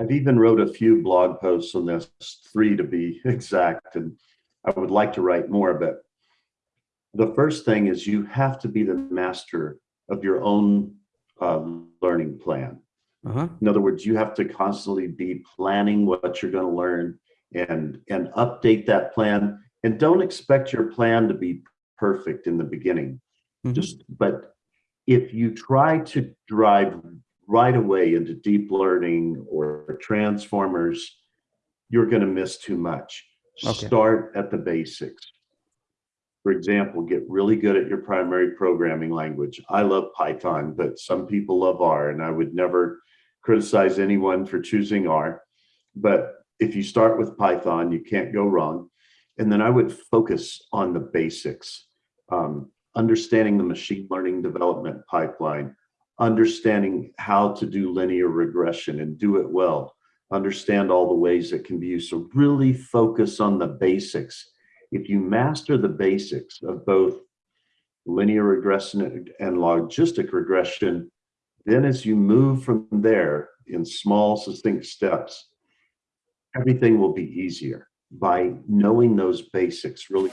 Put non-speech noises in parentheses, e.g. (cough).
I've even wrote a few blog posts on this, three to be (laughs) exact, and I would like to write more, but the first thing is you have to be the master of your own uh, learning plan. Uh-huh. In other words, you have to constantly be planning what you're going to learn and and update that plan. And don't expect your plan to be perfect in the beginning. Mhm. Just but if you try to drive right away into deep learning or transformers, you're going to miss too much. Okay. Start at the basics. For example, get really good at your primary programming language. I love Python, but some people love R, and I would never criticize anyone for choosing R. But if you start with Python, you can't go wrong. And then I would focus on the basics, um, understanding the machine learning development pipeline, understanding how to do linear regression and do it well, understand all the ways it can be used. So really focus on the basics. If you master the basics of both linear regression and logistic regression, then as you move from there in small succinct steps, everything will be easier by knowing those basics really.